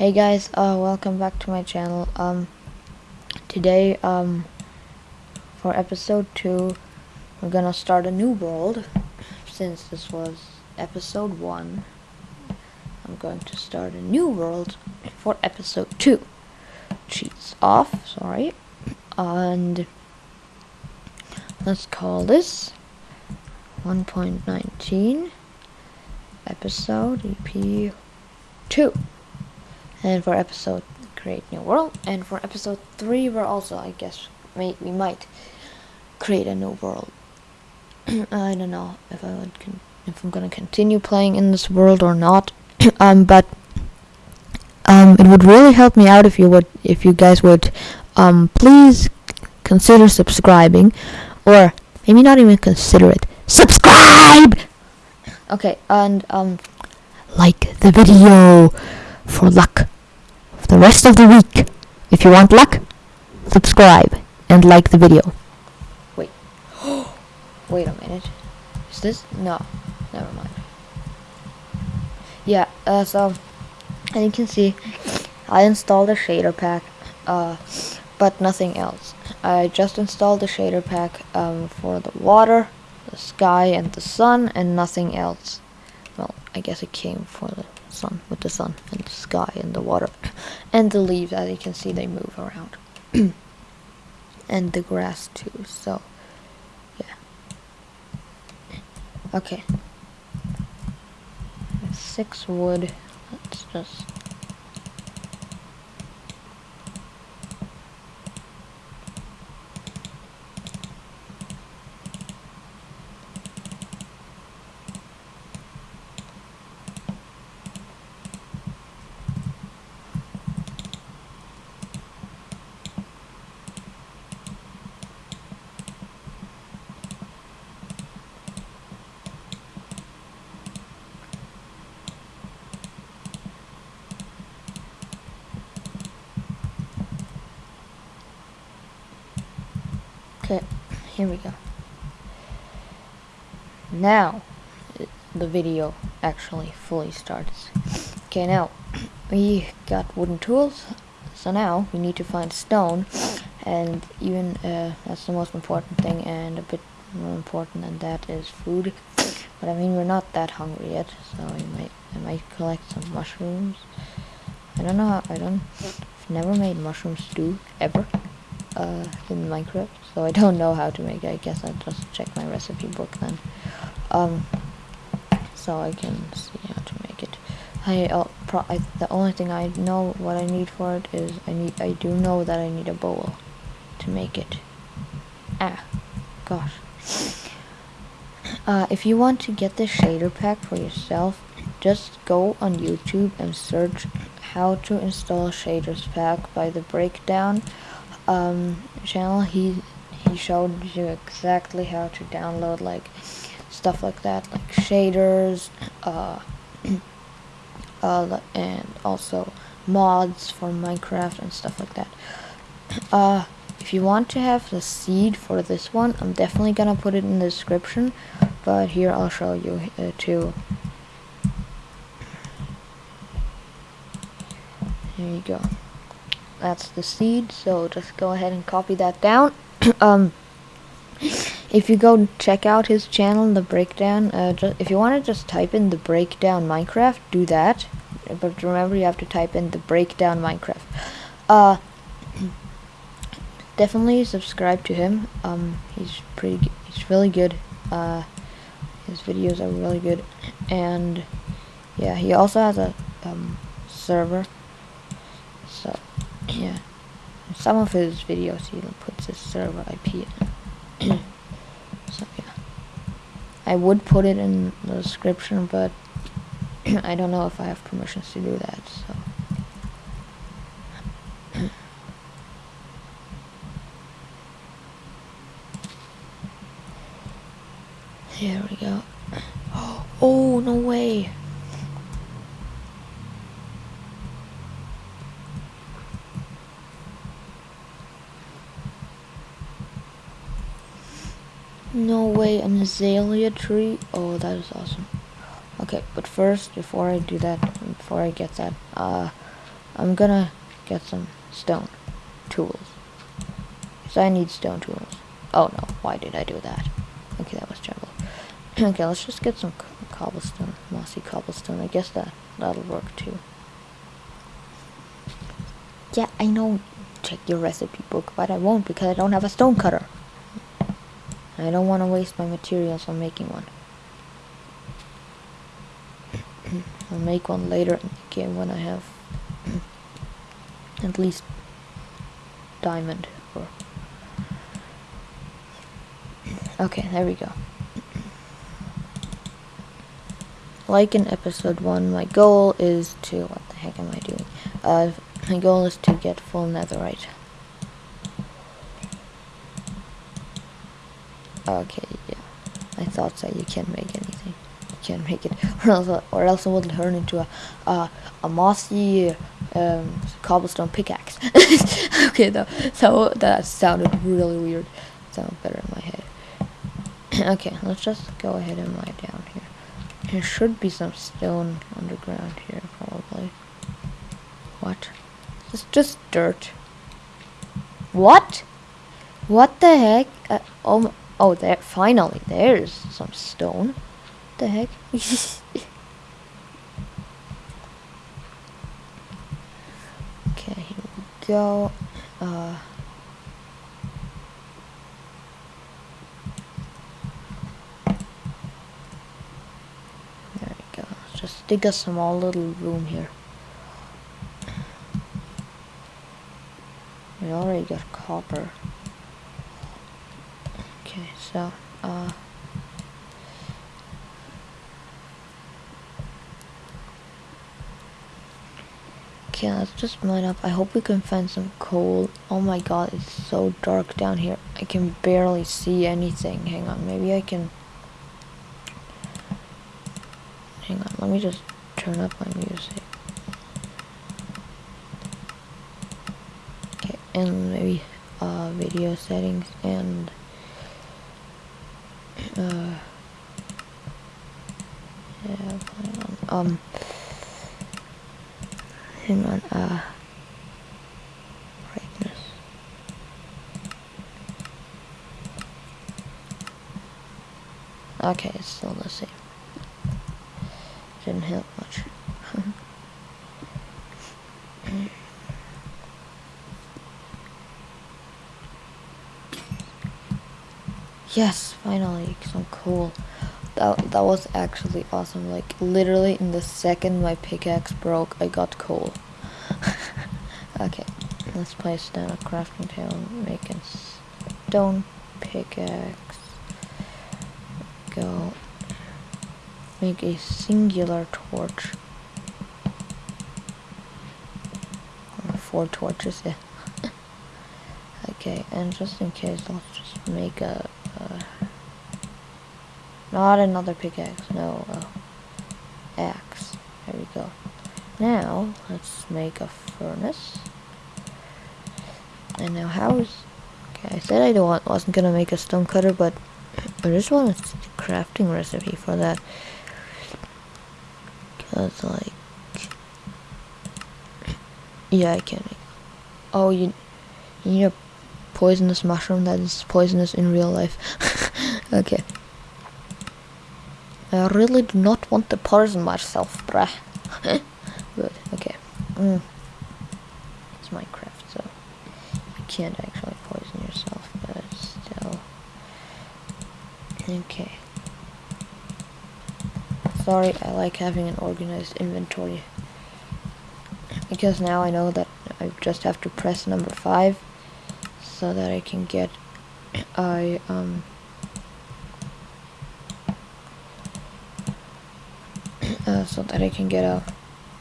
Hey guys, uh, welcome back to my channel. Um, today, um, for episode 2, we're gonna start a new world. Since this was episode 1, I'm going to start a new world for episode 2. Cheats off, sorry. And let's call this 1.19 episode EP 2 and for episode create new world. And for episode 3 we're also I guess may, we might create a new world. I don't know if I would if I'm gonna continue playing in this world or not. Um but um it would really help me out if you would if you guys would um please consider subscribing or maybe not even consider it subscribe! Okay and um like the video for luck the rest of the week. If you want luck, subscribe and like the video. Wait. Wait a minute. Is this? No. Never mind. Yeah, uh, so, as you can see, I installed a shader pack, uh, but nothing else. I just installed the shader pack um, for the water, the sky, and the sun, and nothing else. Well, I guess it came for the sun with the sun and the sky and the water and the leaves as you can see they move around. And the grass too so yeah. Okay. Six wood. Let's just Okay, here we go. Now, the video actually fully starts. Okay, now, we got wooden tools, so now we need to find stone, and even, uh, that's the most important thing, and a bit more important than that is food. But I mean, we're not that hungry yet, so I might, I might collect some mushrooms. I don't know how, I don't, I've never made mushroom stew, ever uh, in Minecraft, so I don't know how to make it. I guess I'll just check my recipe book then. Um, so I can see how to make it. I, uh, I, the only thing I know what I need for it is I need I do know that I need a bowl to make it. Ah, gosh. Uh, if you want to get the shader pack for yourself, just go on YouTube and search how to install shaders pack by the breakdown um, channel, he he showed you exactly how to download like stuff like that, like shaders, uh, uh, and also mods for Minecraft and stuff like that. Uh, if you want to have the seed for this one, I'm definitely gonna put it in the description, but here I'll show you uh, too. There you go that's the seed so just go ahead and copy that down. Um if you go check out his channel the breakdown uh, if you want to just type in the breakdown minecraft do that. But remember you have to type in the breakdown minecraft. Uh definitely subscribe to him. Um he's pretty he's really good. Uh his videos are really good. And yeah he also has a um server so yeah. In some of his videos he even puts his server IP in. so yeah. I would put it in the description, but I don't know if I have permissions to do that, so. Here we go. Oh, no way. No way, an azalea tree. Oh, that is awesome. Okay, but first, before I do that, before I get that, uh, I'm gonna get some stone tools. Because I need stone tools. Oh no, why did I do that? Okay, that was terrible. okay, let's just get some cobblestone, mossy cobblestone. I guess that, that'll work too. Yeah, I know check your recipe book, but I won't because I don't have a stone cutter. I don't want to waste my materials on making one. I'll make one later in the game when I have at least diamond or okay there we go. Like in episode 1 my goal is to what the heck am I doing? Uh, my goal is to get full netherite okay yeah I thought that you can't make anything you can't make it or else, or else it will turn into a, a, a mossy um, cobblestone pickaxe. okay, though, so that sounded really weird. Sounds better in my head. okay, let's just go ahead and lie down here. There should be some stone underground here, probably. What? It's just dirt. What? What the heck? Uh, oh, oh, there. Finally, there's some stone. What the heck? Okay, here we go. Uh, there we go. Just dig a small little room here. We already got copper. Okay, so, uh... Okay, let's just mine up. I hope we can find some coal. Oh my god, it's so dark down here. I can barely see anything. Hang on, maybe I can... Hang on, let me just turn up my music. Okay, and maybe uh, video settings and... Uh, yeah, um hang on, uh, brightness. Okay, it's still the same. Didn't help much. Yes, finally, some cool that, that was actually awesome. Like, literally in the second my pickaxe broke, I got coal. okay, let's place down a crafting table a stone pickaxe. Go. Make a singular torch. four torches, yeah. okay, and just in case, let's just make a not another pickaxe, no, uh, axe. There we go. Now, let's make a furnace. And now how is... Okay, I said I don't want, wasn't gonna make a stone cutter, but I just want a crafting recipe for that. Because, like... Yeah, I can make... Oh, you, you need a poisonous mushroom that is poisonous in real life. okay. I really do not want to poison myself, bruh. Good, okay. Mm. It's Minecraft, so you can't actually poison yourself, but still. Okay. Sorry, I like having an organized inventory. Because now I know that I just have to press number 5 so that I can get I um uh, so that I can get a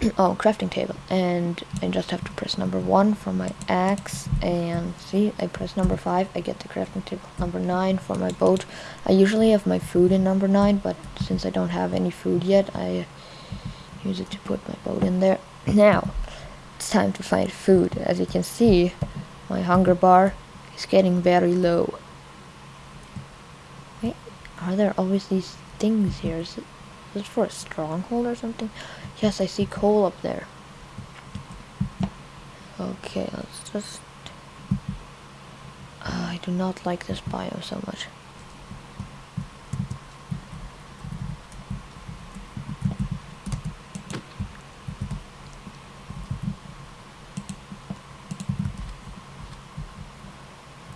oh crafting table. And I just have to press number one for my axe and see I press number five I get the crafting table. Number nine for my boat. I usually have my food in number nine but since I don't have any food yet I use it to put my boat in there. Now it's time to find food. As you can see my hunger bar is getting very low. Wait are there always these things here is it for a stronghold or something? Yes, I see coal up there. Okay, let's just... Uh, I do not like this biome so much.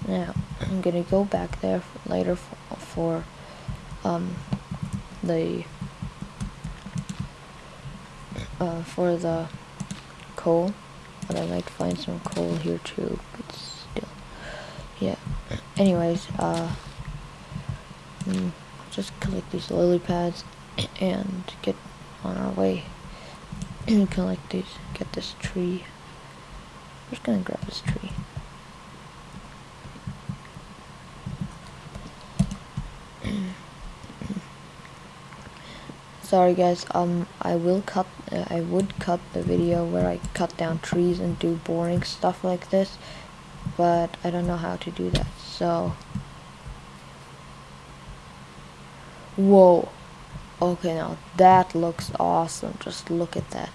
Now, I'm gonna go back there later for, for um, the uh, for the coal, but I might find some coal here too. But still, yeah. Anyways, uh, mm, just collect these lily pads and get on our way collect these. Get this tree. I'm just gonna grab this tree. Sorry guys. Um I will cut uh, I would cut the video where I cut down trees and do boring stuff like this but I don't know how to do that so. Whoa. Okay now that looks awesome. Just look at that.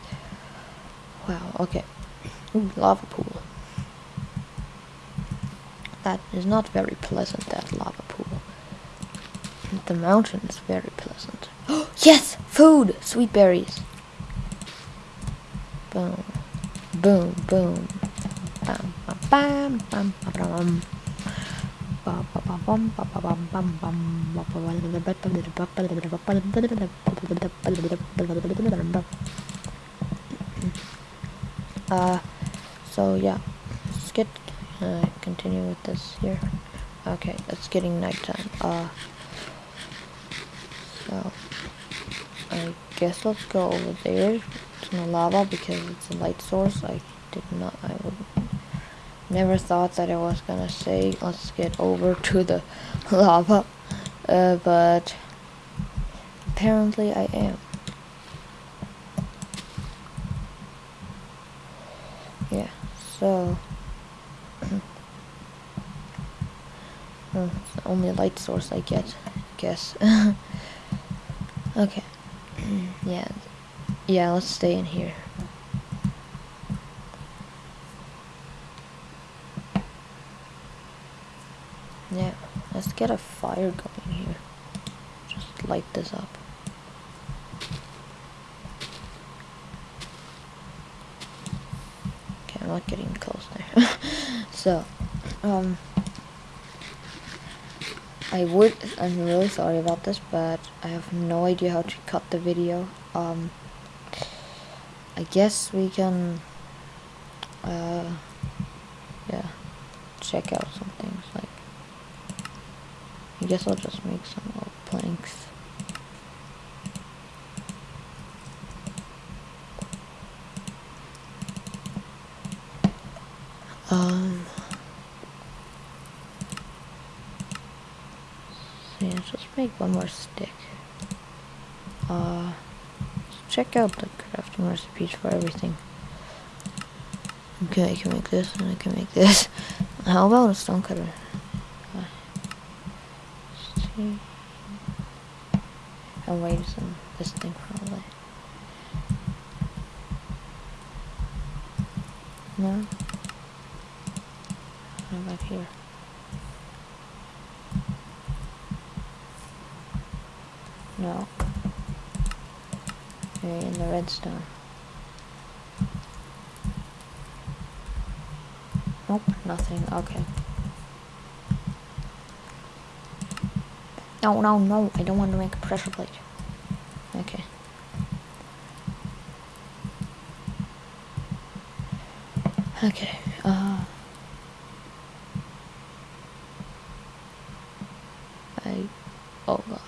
Wow okay. Ooh, lava pool. That is not very pleasant that lava pool the mountain is very pleasant yes! Food! Sweet berries. Boom. Boom, boom. Bam, bam, bam, bam, bam, Uh, so yeah, let's get, uh, continue with this here. Okay, it's getting nighttime. Uh, so, I guess let's go over there to the lava because it's a light source. I did not, I would never thought that I was gonna say let's get over to the lava, uh, but apparently I am. Yeah, so well, it's the only light source I get, I guess. okay. yeah. Yeah, let's stay in here. Yeah, let's get a fire going here. Just light this up. Okay, I'm not getting close there. so, um, I would, I'm really sorry about this, but I have no idea how to cut the video. Um, I guess we can, uh, yeah, check out some things, like, I guess I'll just make some planks. Um, Yeah, just make one more stick. Uh, check out the crafting recipes for everything. Okay, I can make this and I can make this. How about a stone cutter? I'll wait some this thing probably. No? What about here? No. Maybe in the redstone. Nope, nothing. Okay. No, no, no. I don't want to make a pressure plate. Okay. Okay. Uh... I... Oh god.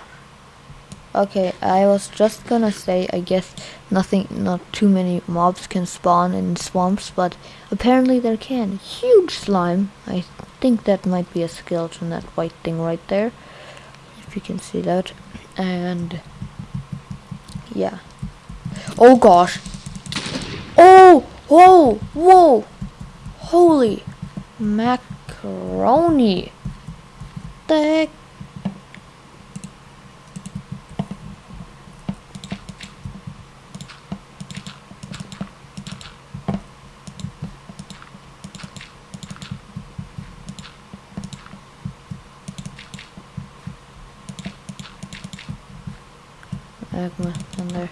Okay, I was just gonna say, I guess nothing, not too many mobs can spawn in swamps, but apparently there can. Huge slime. I think that might be a skeleton, that white thing right there. If you can see that. And, yeah. Oh gosh. Oh! Whoa! Whoa! Holy macaroni. The heck? magma in there.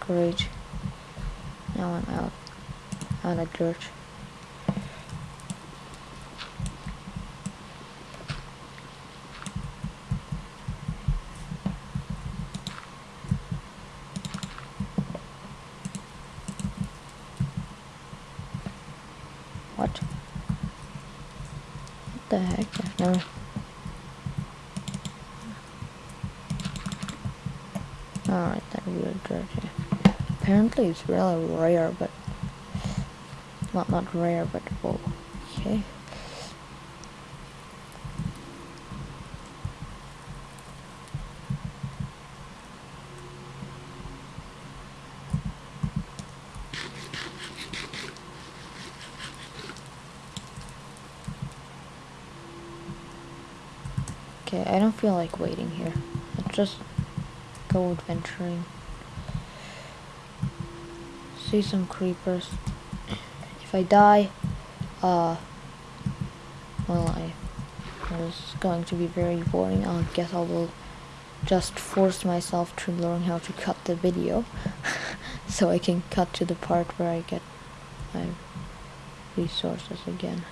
Great. Now I'm out. Dirt. What? What the heck? No. Alright, that weird dirt. Apparently it's really rare, but not not rare, but oh Okay. Okay, I don't feel like waiting here. Let's just go adventuring. See some creepers. I die, uh, well, I was going to be very boring. I guess I will just force myself to learn how to cut the video so I can cut to the part where I get my resources again.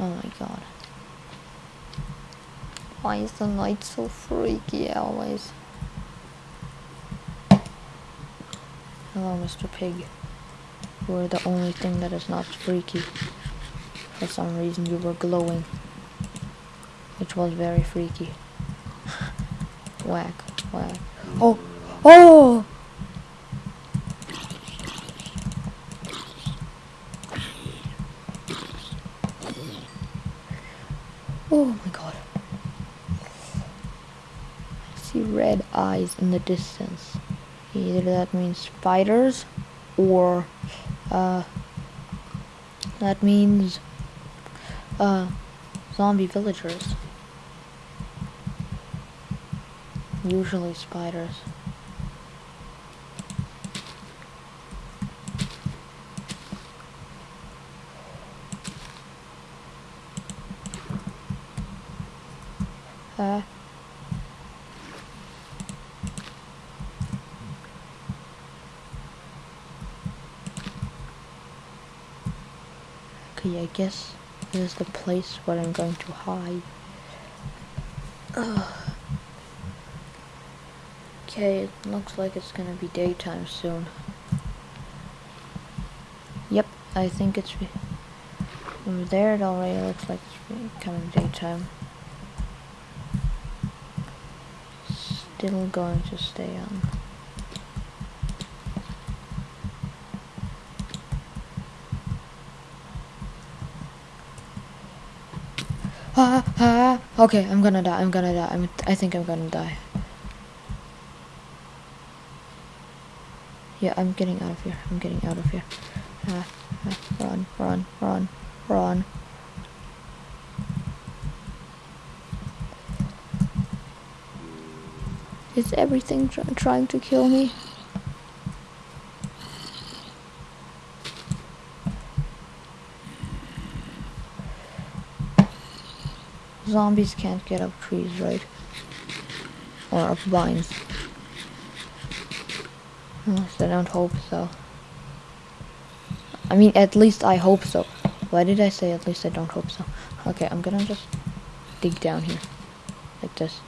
Oh my god. Why is the night so freaky always? Hello, Mr. Pig. Are the only thing that is not freaky. For some reason you were glowing. Which was very freaky. whack, whack. Oh! Oh! Oh my god. I see red eyes in the distance. Either that means spiders or uh, that means uh, zombie villagers. Usually spiders. Uh, I guess this is the place where I'm going to hide. Okay, it looks like it's gonna be daytime soon. Yep, I think it's over there. It already looks like it's becoming daytime. Still going to stay on. Ah, ah, okay, I'm gonna die, I'm gonna die, I'm, I think I'm gonna die. Yeah, I'm getting out of here, I'm getting out of here. Ah, ah, run, run, run, run. Is everything tr trying to kill me? Zombies can't get up trees, right? Or up vines. Unless I don't hope so. I mean, at least I hope so. Why did I say at least I don't hope so? Okay, I'm gonna just dig down here. Like this.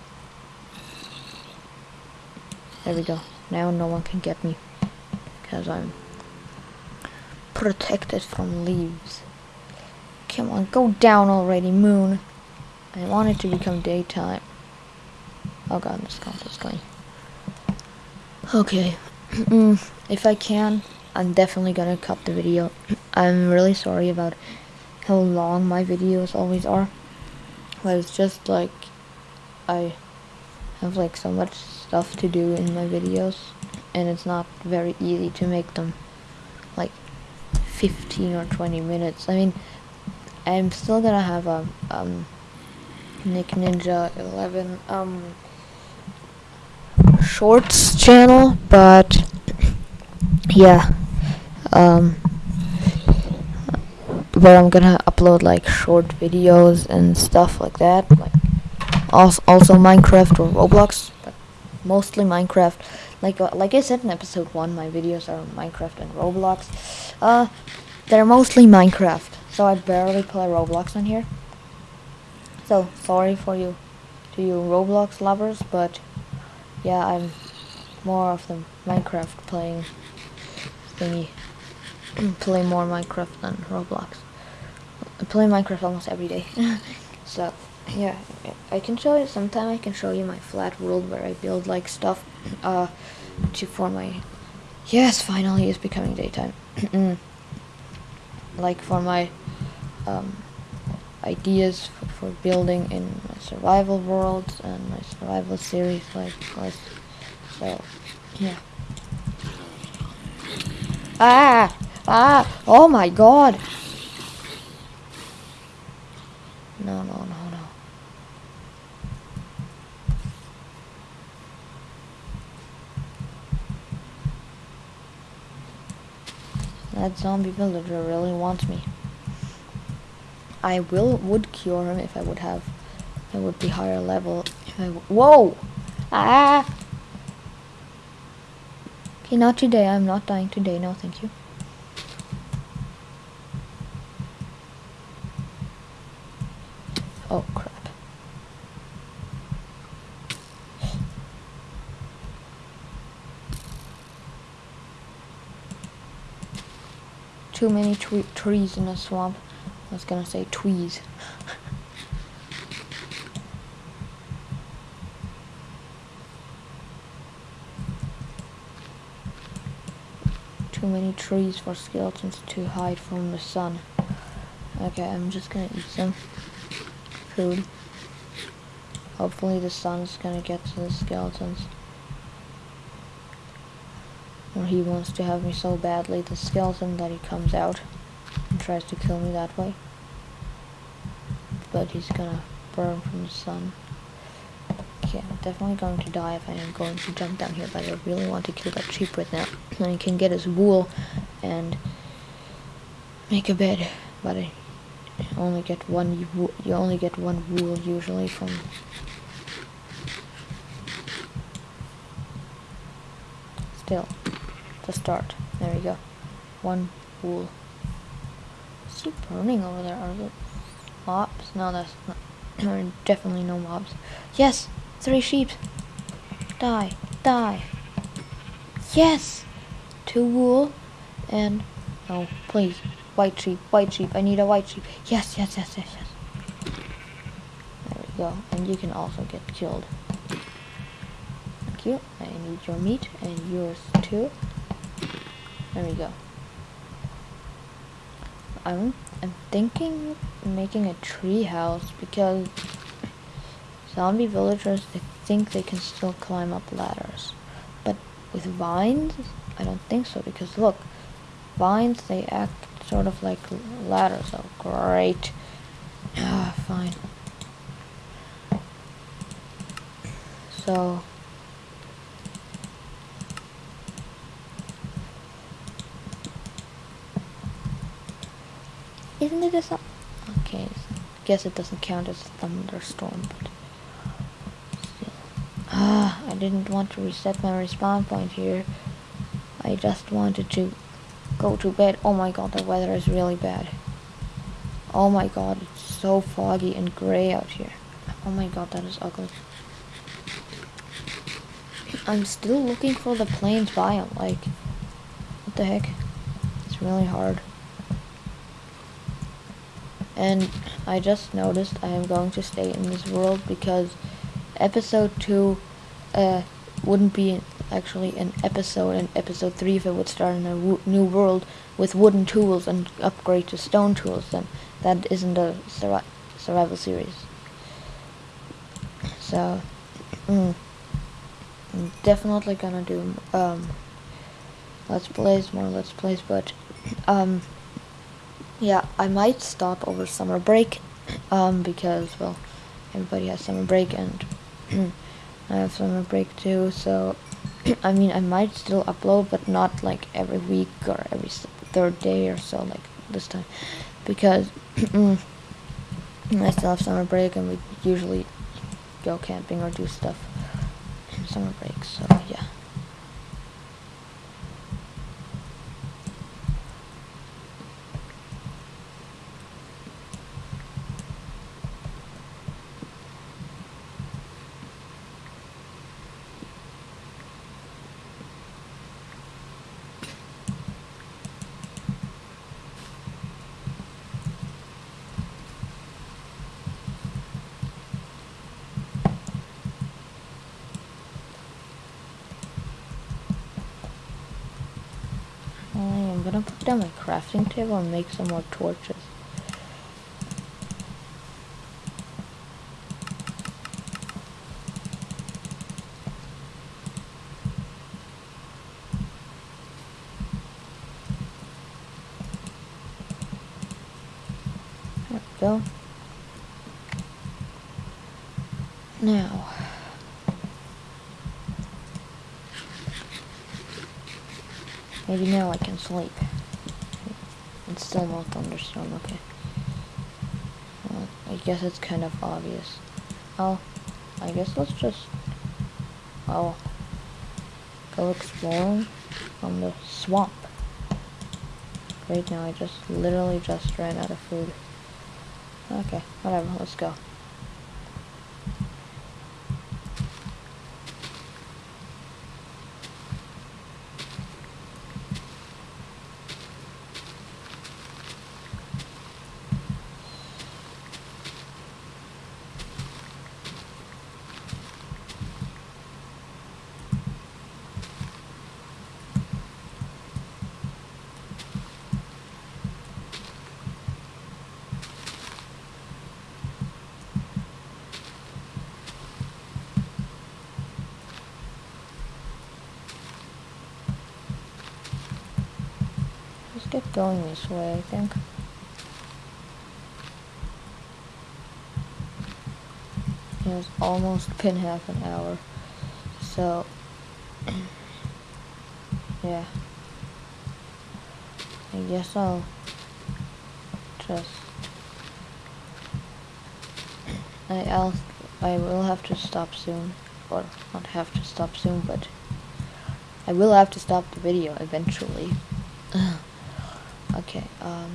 There we go. Now no one can get me. Because I'm protected from leaves. Come on, go down already, moon. I want it to become daytime. Oh god, this is going. Okay. Mm, if I can, I'm definitely gonna cut the video. I'm really sorry about how long my videos always are. But it's just like I have like so much stuff to do in my videos and it's not very easy to make them like 15 or 20 minutes. I mean, I'm still gonna have a um, Nick Ninja 11 um shorts channel, but yeah, um, where I'm gonna upload like short videos and stuff like that. Like also, also Minecraft or Roblox, but mostly Minecraft. Like uh, like I said in episode one, my videos are Minecraft and Roblox. Uh, they're mostly Minecraft, so I barely play Roblox on here. So sorry for you, to you Roblox lovers, but yeah, I'm more of the Minecraft playing thingy. play more Minecraft than Roblox. I play Minecraft almost every day. so, yeah, I can show you, sometime I can show you my flat world where I build like stuff, uh, to for my, yes, finally it's becoming daytime. like for my, um, ideas for, for, building in my survival worlds and my survival series, like, course. So, yeah. Ah! Ah! Oh my god! No, no, no, no. That zombie villager really wants me. I will would cure him if I would have I would be higher level. whoa! Ah! Okay, not today. I'm not dying today. No, thank you. Oh, crap. Too many trees in a swamp. I was gonna say tweez. Too many trees for skeletons to hide from the sun. Okay, I'm just gonna eat some food. Hopefully the sun's gonna get to the skeletons. Or he wants to have me so badly, the skeleton, that he comes out and tries to kill me that way. But he's gonna burn from the sun. Okay, I'm definitely going to die if I am going to jump down here, but I really want to kill that sheep right now. And I can get his wool and make a bed, but I only get one, you only get one wool usually from still to start. There we go. One wool. Is it burning over there? Are there mobs? No, that's not. definitely no mobs. Yes! Three sheep. Die. Die. Yes! Two wool. And... No, please. White sheep. White sheep. I need a white sheep. Yes, yes, yes, yes, yes. There we go. And you can also get killed. Thank you. I need your meat and yours too. There we go. I'm I'm thinking making a tree house because Zombie villagers, they think they can still climb up ladders. But with vines, I don't think so, because look, vines, they act sort of like ladders. Oh, great. Ah, fine. So... Isn't it a... Okay, guess it doesn't count as a thunderstorm, but... Ah, I didn't want to reset my respawn point here. I just wanted to go to bed. Oh my god, the weather is really bad. Oh my god, it's so foggy and gray out here. Oh my god, that is ugly. I'm still looking for the plains biome, like, what the heck? It's really hard. And I just noticed I am going to stay in this world because episode 2 uh, wouldn't be actually an episode in episode 3 if it would start in a new world with wooden tools and upgrade to stone tools then that isn't a sur survival series. So mm, I'm definitely gonna do um, let's plays more let's plays but um, yeah I might stop over summer break um, because well everybody has summer break and I have summer break too, so I mean I might still upload, but not like every week or every third day or so, like this time, because I still have summer break and we usually go camping or do stuff in summer break. So yeah. I am gonna put down my crafting table and make some more torches. There we go. Now, maybe now I can sleep. It's still no thunderstorm, okay. Well, I guess it's kind of obvious. Oh, I guess let's just, oh, go exploring on the swamp. Right now I just literally just ran out of food. Okay, whatever, let's go. Get going this way, I think. It's almost been half an hour. So, yeah. I guess I'll just. I, I'll. I will have to stop soon. Or not have to stop soon, but. I will have to stop the video eventually. Okay, um.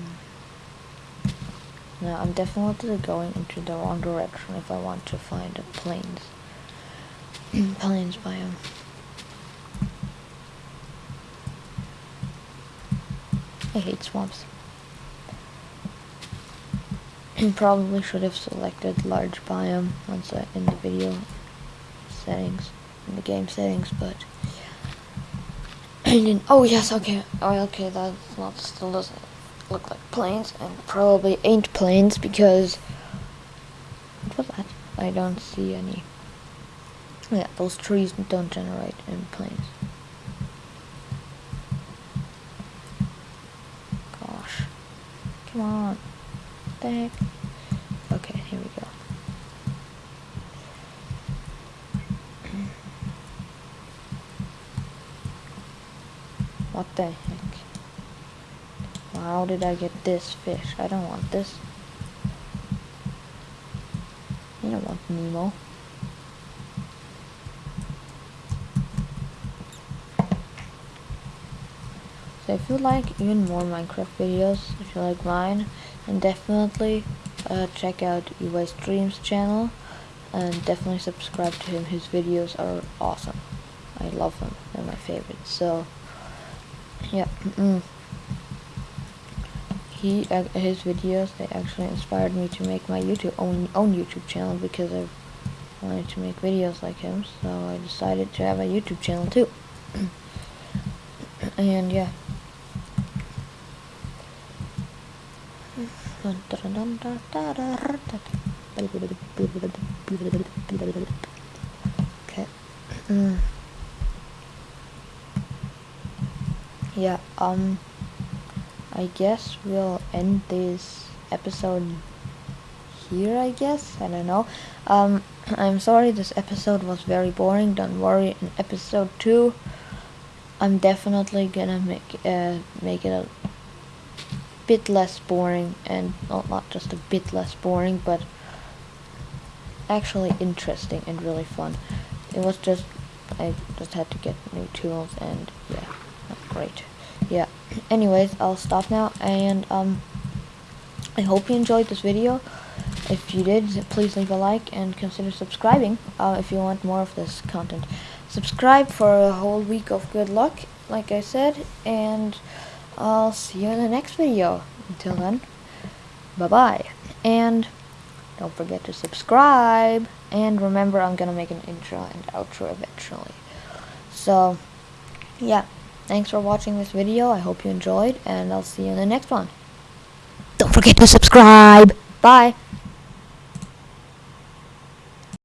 Now, I'm definitely going into the wrong direction if I want to find a plains. plains biome. I hate swamps. Probably should have selected large biome once I, in the video settings, in the game settings, but Oh yes, okay. Oh okay, that's not still doesn't look like plains and probably ain't plains because what was that? I don't see any. Yeah, those trees don't generate in plains. Gosh, come on, what the heck? Okay, here we go. What the heck? How did I get this fish? I don't want this. I don't want Nemo. So if you like even more Minecraft videos, if you like mine, then definitely uh, check out UI Streams channel and definitely subscribe to him. His videos are awesome. I love them. They're my favorites. So yeah. He uh, his videos they actually inspired me to make my YouTube own own YouTube channel because I wanted to make videos like him so I decided to have a YouTube channel too and yeah okay mm. yeah um I guess we'll end this episode here, I guess. I don't know. Um, I'm sorry this episode was very boring. Don't worry, in episode 2, I'm definitely gonna make, uh, make it a bit less boring and not just a bit less boring, but actually interesting and really fun. It was just I just had to get new tools and yeah, great. Yeah. Anyways, I'll stop now and um I hope you enjoyed this video. If you did, please leave a like and consider subscribing uh, if you want more of this content. Subscribe for a whole week of good luck, like I said, and I'll see you in the next video. Until then, bye-bye. And don't forget to subscribe. And remember, I'm to make an intro and outro eventually. So, yeah. Thanks for watching this video. I hope you enjoyed, and I'll see you in the next one. Don't forget to subscribe. Bye.